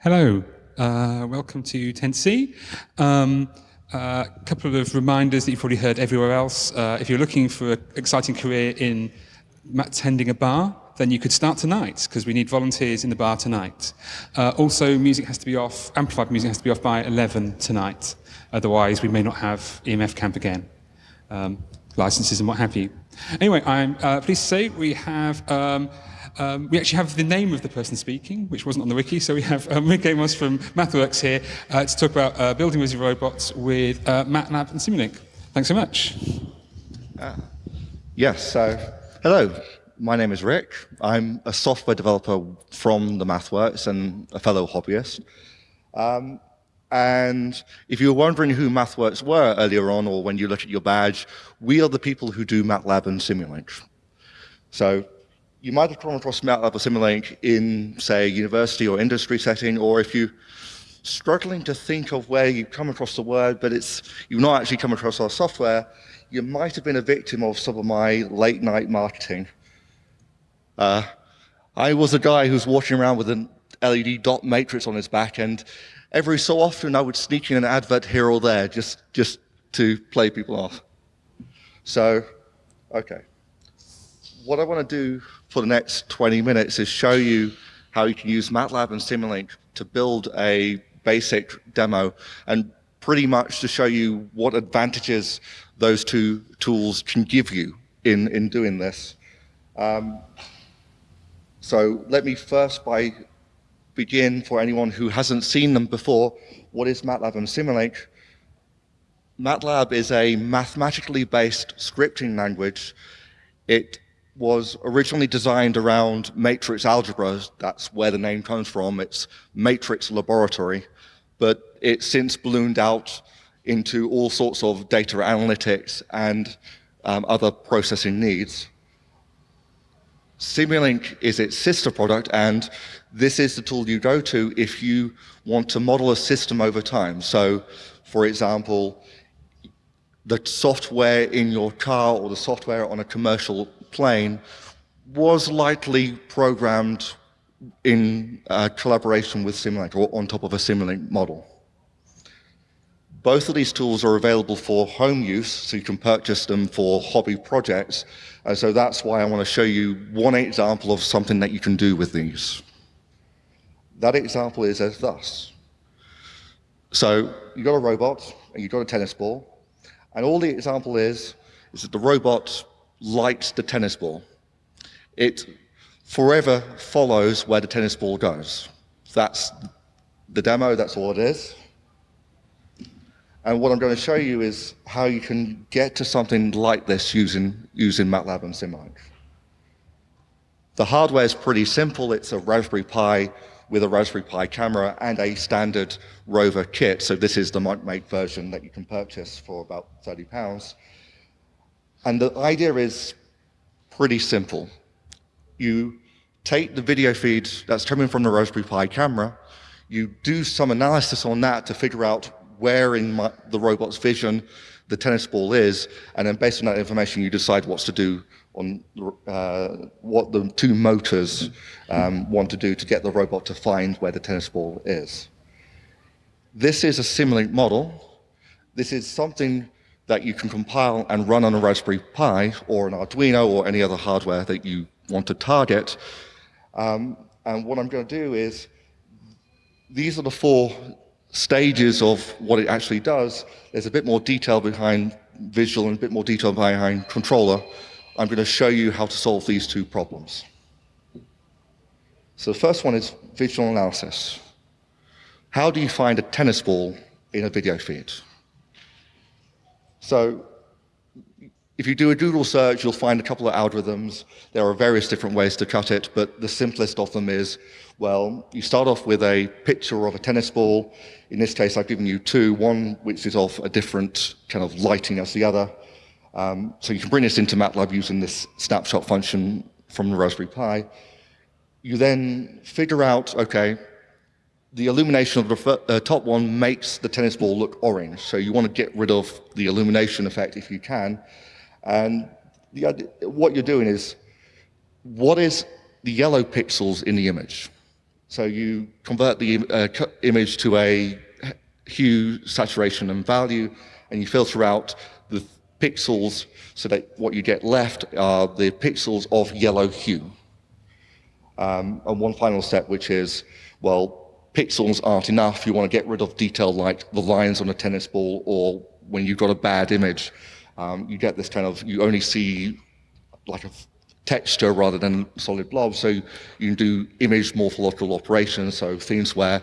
Hello, uh, welcome to 10C. A um, uh, couple of reminders that you've probably heard everywhere else. Uh, if you're looking for an exciting career in tending a bar, then you could start tonight, because we need volunteers in the bar tonight. Uh, also, music has to be off, amplified music has to be off by 11 tonight. Otherwise, we may not have EMF camp again. Um, licenses and what have you. Anyway, I'm uh, pleased to say we have um, um, we actually have the name of the person speaking, which wasn't on the wiki, so we have um, Rick Amos from MathWorks here uh, to talk about uh, building Wizzy robots with uh, MATLAB and Simulink. Thanks so much. Uh, yes, so hello, my name is Rick. I'm a software developer from the MathWorks and a fellow hobbyist. Um, and if you were wondering who MathWorks were earlier on, or when you look at your badge, we are the people who do MATLAB and Simulink. So you might have come across MATLAB or Simulink in, say, university or industry setting, or if you're struggling to think of where you've come across the word, but it's you've not actually come across our software, you might have been a victim of some of my late night marketing. Uh, I was a guy who's walking around with an LED dot matrix on his back, and every so often I would sneak in an advert here or there just, just to play people off. So, okay what I want to do for the next 20 minutes is show you how you can use MATLAB and Simulink to build a basic demo and pretty much to show you what advantages those two tools can give you in, in doing this. Um, so let me first by begin for anyone who hasn't seen them before, what is MATLAB and Simulink? MATLAB is a mathematically based scripting language. It was originally designed around matrix algebra. That's where the name comes from. It's matrix laboratory. But it's since ballooned out into all sorts of data analytics and um, other processing needs. Simulink is its sister product, and this is the tool you go to if you want to model a system over time. So, for example, the software in your car or the software on a commercial plane was likely programmed in uh, collaboration with Simulink or on top of a Simulink model. Both of these tools are available for home use, so you can purchase them for hobby projects. And so that's why I want to show you one example of something that you can do with these. That example is as thus. So you've got a robot, and you've got a tennis ball, and all the example is, is that the robot likes the tennis ball. It forever follows where the tennis ball goes. That's the demo, that's all it is. And what I'm going to show you is how you can get to something like this using, using MATLAB and Simulink. The hardware is pretty simple. It's a Raspberry Pi with a Raspberry Pi camera and a standard Rover kit. So this is the make version that you can purchase for about 30 pounds. And the idea is pretty simple. You take the video feed that's coming from the Raspberry Pi camera, you do some analysis on that to figure out where in my, the robot's vision the tennis ball is, and then based on that information, you decide what to do on uh, what the two motors um, want to do to get the robot to find where the tennis ball is. This is a Simulink model. This is something that you can compile and run on a Raspberry Pi or an Arduino or any other hardware that you want to target. Um, and what I'm going to do is, these are the four stages of what it actually does. There's a bit more detail behind visual and a bit more detail behind controller. I'm going to show you how to solve these two problems. So the first one is visual analysis. How do you find a tennis ball in a video feed? So if you do a Google search, you'll find a couple of algorithms. There are various different ways to cut it, but the simplest of them is, well, you start off with a picture of a tennis ball. In this case, I've given you two, one which is of a different kind of lighting as the other. Um, so you can bring this into MATLAB using this snapshot function from the Raspberry Pi. You then figure out, okay, the illumination of the uh, top one makes the tennis ball look orange. So you want to get rid of the illumination effect if you can. And the, what you're doing is, what is the yellow pixels in the image? So you convert the uh, image to a hue, saturation, and value, and you filter out the pixels so that what you get left are the pixels of yellow hue. Um, and one final step, which is, well, pixels aren't enough. You want to get rid of detail like the lines on a tennis ball or when you've got a bad image, um, you get this kind of, you only see like a texture rather than solid blobs. So you can do image morphological operations, so things where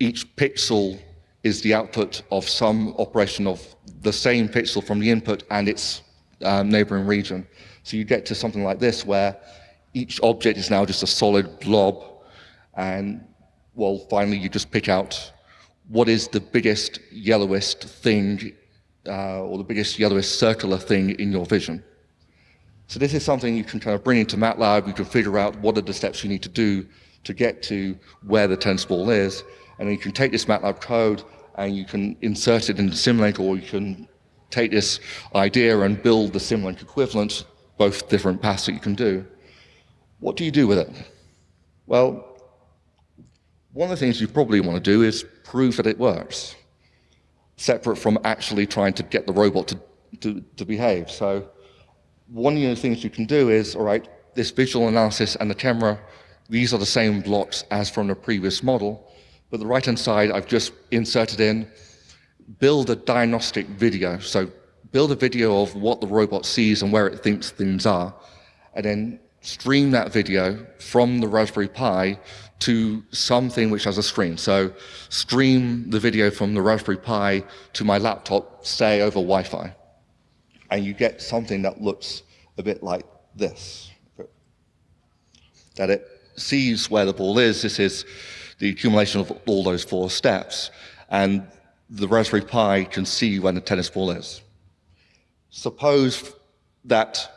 each pixel is the output of some operation of the same pixel from the input and its um, neighboring region. So you get to something like this where each object is now just a solid blob and well finally you just pick out what is the biggest yellowest thing uh, or the biggest yellowest circular thing in your vision. So this is something you can kind of bring into MATLAB, you can figure out what are the steps you need to do to get to where the tennis ball is, and you can take this MATLAB code and you can insert it into Simulink or you can take this idea and build the Simulink equivalent, both different paths that you can do. What do you do with it? Well, one of the things you probably want to do is prove that it works, separate from actually trying to get the robot to, to, to behave. So one of the things you can do is, all right, this visual analysis and the camera, these are the same blocks as from the previous model, but the right-hand side I've just inserted in, build a diagnostic video. So build a video of what the robot sees and where it thinks things are, and then stream that video from the Raspberry Pi to something which has a screen. So stream the video from the Raspberry Pi to my laptop, say over Wi-Fi. And you get something that looks a bit like this. That it sees where the ball is. This is the accumulation of all those four steps. And the Raspberry Pi can see when the tennis ball is. Suppose that,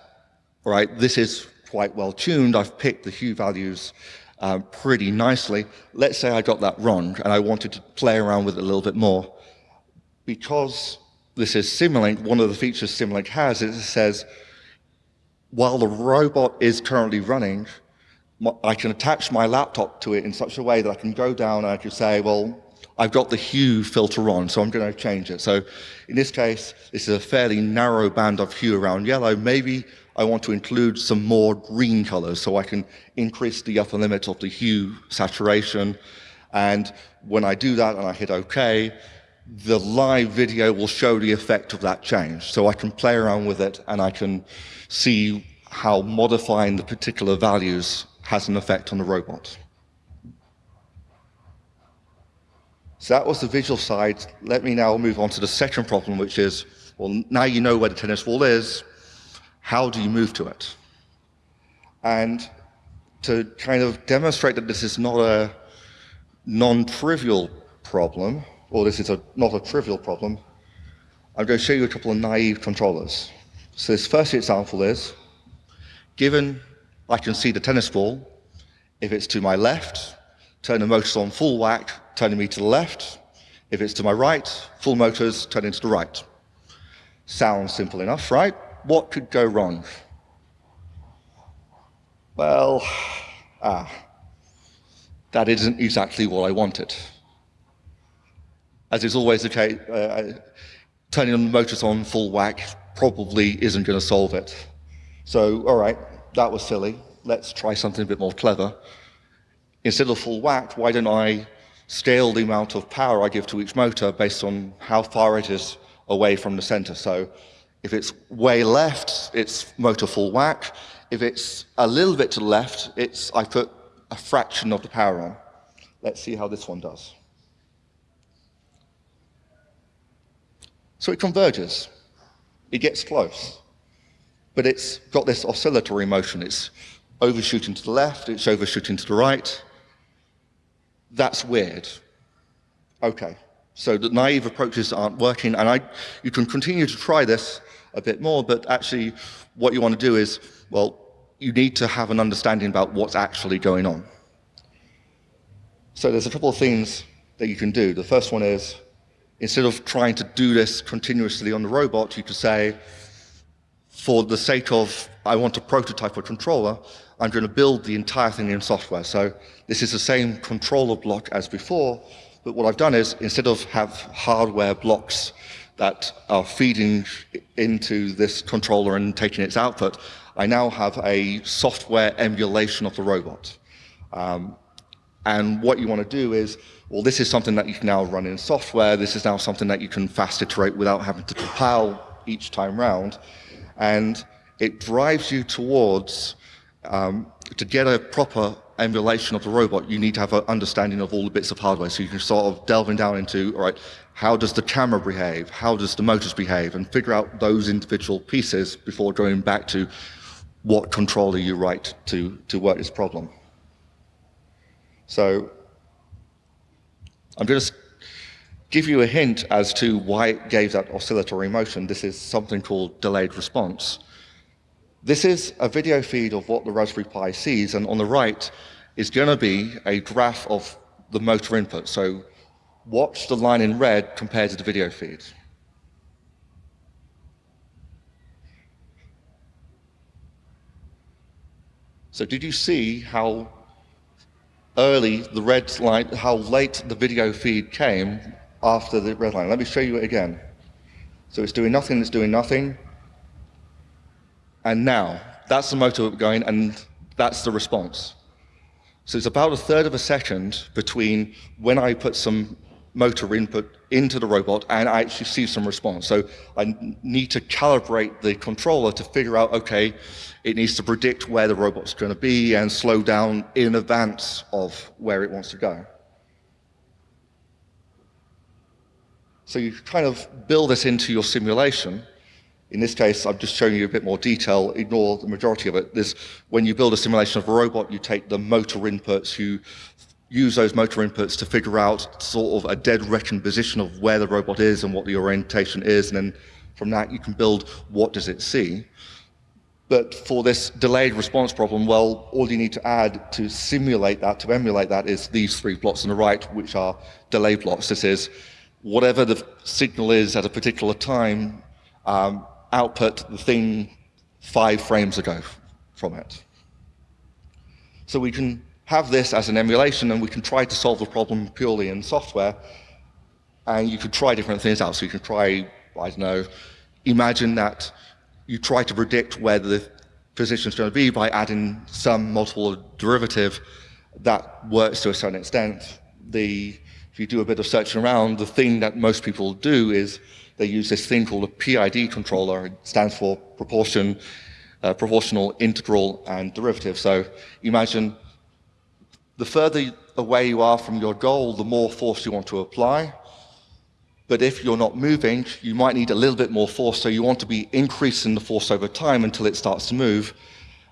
right, this is quite well tuned. I've picked the hue values um, pretty nicely. Let's say I got that wrong and I wanted to play around with it a little bit more. Because this is Simulink, one of the features Simulink has is it says, while the robot is currently running, I can attach my laptop to it in such a way that I can go down and I can say, well, I've got the hue filter on, so I'm going to change it. So in this case, this is a fairly narrow band of hue around yellow. Maybe I want to include some more green colors so I can increase the upper limit of the hue saturation. And when I do that and I hit OK, the live video will show the effect of that change. So I can play around with it and I can see how modifying the particular values has an effect on the robot. So that was the visual side. Let me now move on to the second problem, which is, well, now you know where the tennis ball is, how do you move to it? And to kind of demonstrate that this is not a non-trivial problem, or this is a, not a trivial problem, I'm going to show you a couple of naive controllers. So this first example is, given I can see the tennis ball, if it's to my left, turn the motors on full whack, turning me to the left. If it's to my right, full motors, turning to the right. Sounds simple enough, right? What could go wrong? Well, ah, that isn't exactly what I wanted. As is always the case, uh, turning the motors on full whack probably isn't going to solve it. So, all right, that was silly. Let's try something a bit more clever. Instead of full whack, why don't I scale the amount of power I give to each motor based on how far it is away from the center? So if it's way left, it's motor full whack. If it's a little bit to the left, it's I put a fraction of the power on. Let's see how this one does. So it converges. It gets close. But it's got this oscillatory motion. It's overshooting to the left, it's overshooting to the right. That's weird. Okay, so the naive approaches aren't working, and I, you can continue to try this a bit more, but actually what you want to do is, well, you need to have an understanding about what's actually going on. So there's a couple of things that you can do. The first one is, instead of trying to do this continuously on the robot, you could say, for the sake of, I want to prototype a controller, I'm going to build the entire thing in software. So this is the same controller block as before, but what I've done is instead of have hardware blocks that are feeding into this controller and taking its output, I now have a software emulation of the robot. Um, and what you want to do is, well, this is something that you can now run in software. This is now something that you can fast iterate without having to compile each time round. And it drives you towards, um, to get a proper emulation of the robot, you need to have an understanding of all the bits of hardware. So you can sort of delving down into, all right, how does the camera behave? How does the motors behave? And figure out those individual pieces before going back to what controller you write to, to work this problem. So I'm going to give you a hint as to why it gave that oscillatory motion. This is something called delayed response. This is a video feed of what the Raspberry Pi sees, and on the right is going to be a graph of the motor input. So watch the line in red compared to the video feed. So did you see how early the red line, how late the video feed came after the red line? Let me show you it again. So it's doing nothing, it's doing nothing. And now, that's the motor going, and that's the response. So it's about a third of a second between when I put some motor input into the robot and I actually see some response. So I need to calibrate the controller to figure out, okay, it needs to predict where the robot's going to be and slow down in advance of where it wants to go. So you kind of build this into your simulation. In this case, I'm just showing you a bit more detail. Ignore the majority of it. There's, when you build a simulation of a robot, you take the motor inputs, you use those motor inputs to figure out sort of a dead reckoning position of where the robot is and what the orientation is, and then from that you can build what does it see. But for this delayed response problem, well, all you need to add to simulate that, to emulate that, is these three plots on the right, which are delay plots. This is whatever the signal is at a particular time, um, output the thing five frames ago from it. So we can have this as an emulation and we can try to solve the problem purely in software. And you could try different things out. So you can try, I don't know, imagine that you try to predict where the position is going to be by adding some multiple derivative that works to a certain extent. The, if you do a bit of searching around, the thing that most people do is they use this thing called a PID controller. It stands for proportion, uh, proportional, integral, and derivative. So imagine the further away you are from your goal, the more force you want to apply. But if you're not moving, you might need a little bit more force, so you want to be increasing the force over time until it starts to move.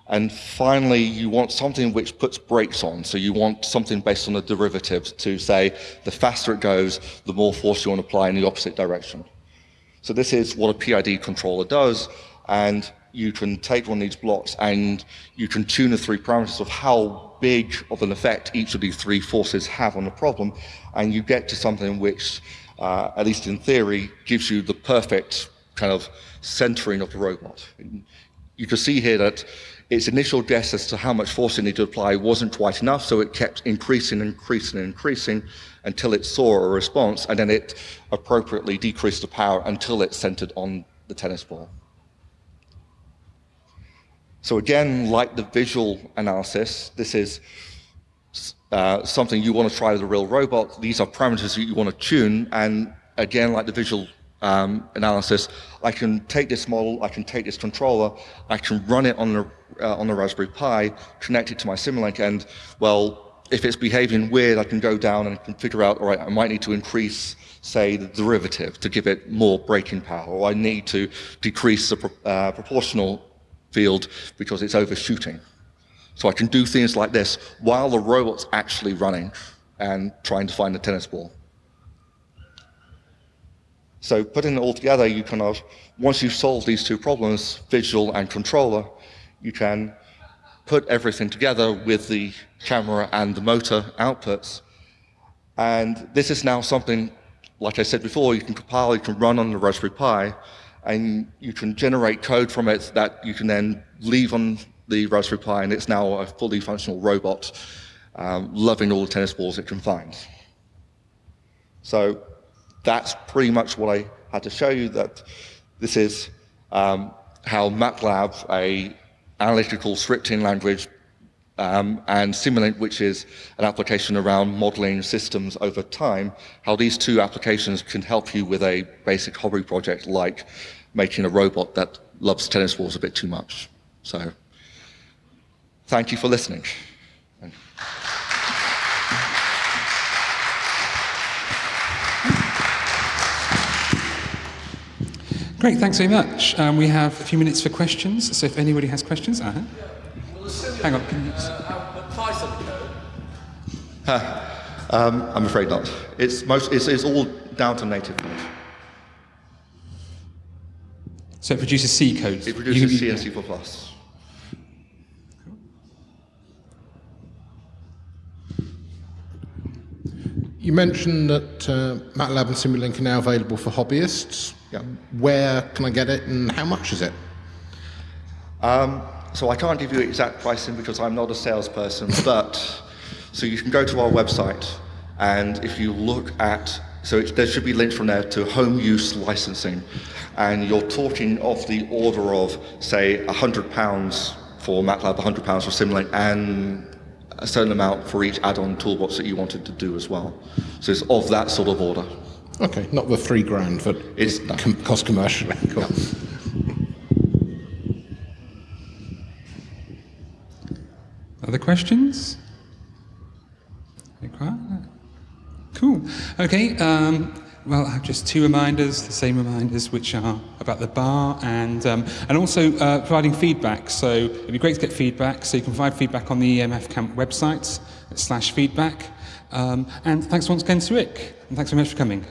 And finally, you want something which puts brakes on. So you want something based on the derivatives to say the faster it goes, the more force you want to apply in the opposite direction. So this is what a PID controller does. And you can take one of these blocks and you can tune the three parameters of how big of an effect each of these three forces have on the problem, and you get to something which, uh, at least in theory, gives you the perfect kind of centering of the robot. You can see here that its initial guess as to how much force it needed to apply wasn't quite enough, so it kept increasing, increasing, and increasing until it saw a response, and then it appropriately decreased the power until it centered on the tennis ball. So again, like the visual analysis, this is uh, something you want to try with a real robot. These are parameters that you want to tune. And again, like the visual um, analysis, I can take this model, I can take this controller, I can run it on the, uh, on the Raspberry Pi, connect it to my Simulink, and well, if it's behaving weird, I can go down and can figure out, all right, I might need to increase, say, the derivative to give it more braking power, or I need to decrease the uh, proportional field because it's overshooting. So I can do things like this while the robot's actually running and trying to find the tennis ball. So putting it all together, you kind of, once you've solved these two problems, visual and controller, you can put everything together with the camera and the motor outputs. And this is now something, like I said before, you can compile, you can run on the Raspberry Pi, and you can generate code from it that you can then leave on the Raspberry Pi, and it's now a fully functional robot, um, loving all the tennis balls it can find. So that's pretty much what I had to show you, that this is um, how MATLAB, a analytical scripting language, um, and Simulink, which is an application around modeling systems over time, how these two applications can help you with a basic hobby project like making a robot that loves tennis balls a bit too much. So, thank you for listening. Great, thanks very much. Um, we have a few minutes for questions, so if anybody has questions, uh -huh. hang on. Can you... um, I'm afraid not. It's, most, it's, it's all down to native code. So it produces C code? It produces C and C++. You mentioned that uh, MATLAB and Simulink are now available for hobbyists. Yeah. Where can I get it and how much is it? Um, so I can't give you exact pricing because I'm not a salesperson, but so you can go to our website and if you look at, so it, there should be links from there to home use licensing and you're talking of the order of say £100 for MATLAB, £100 for Simulink and a certain amount for each add-on toolbox that you wanted to do as well. So it's of that sort of order. Okay, not the three grand, but it's com cost commercially. Cool. Other questions? Cool. Okay. Um, well, I have just two reminders, the same reminders, which are about the bar and, um, and also uh, providing feedback. So it'd be great to get feedback. So you can provide feedback on the EMF Camp website, slash feedback. Um, and thanks once again to Rick, and thanks very much for coming.